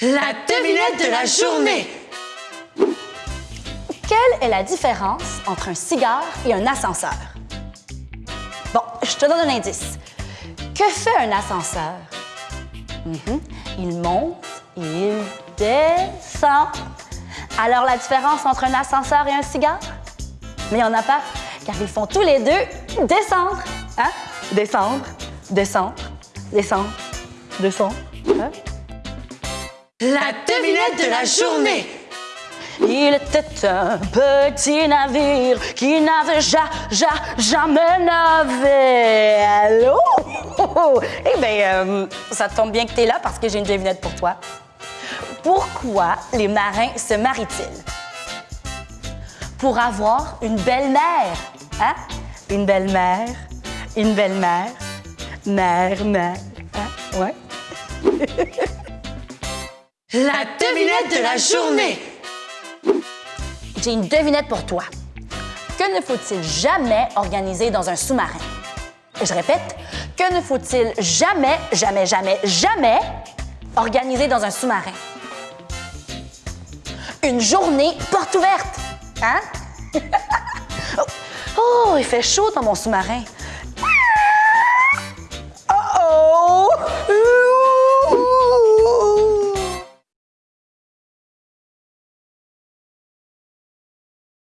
La devinette de la journée. Quelle est la différence entre un cigare et un ascenseur? Bon, je te donne un indice. Que fait un ascenseur? Mhm. Il monte, il descend. Alors la différence entre un ascenseur et un cigare? Mais il n'y en a pas, car ils font tous les deux descendre. Hein? Descendre, descendre, descendre, descendre. La devinette de la journée. Il était un petit navire qui n'avait ja, ja, jamais navé. Allô? eh bien, euh, ça tombe bien que tu es là parce que j'ai une devinette pour toi. Pourquoi les marins se marient-ils? Pour avoir une belle-mère. Hein? Une belle-mère, une belle-mère, mère, mère. Hein? Ouais. La devinette de la journée. J'ai une devinette pour toi. Que ne faut-il jamais organiser dans un sous-marin? Je répète, que ne faut-il jamais, jamais, jamais, jamais organiser dans un sous-marin? Une journée porte ouverte, hein? oh, il fait chaud dans mon sous-marin.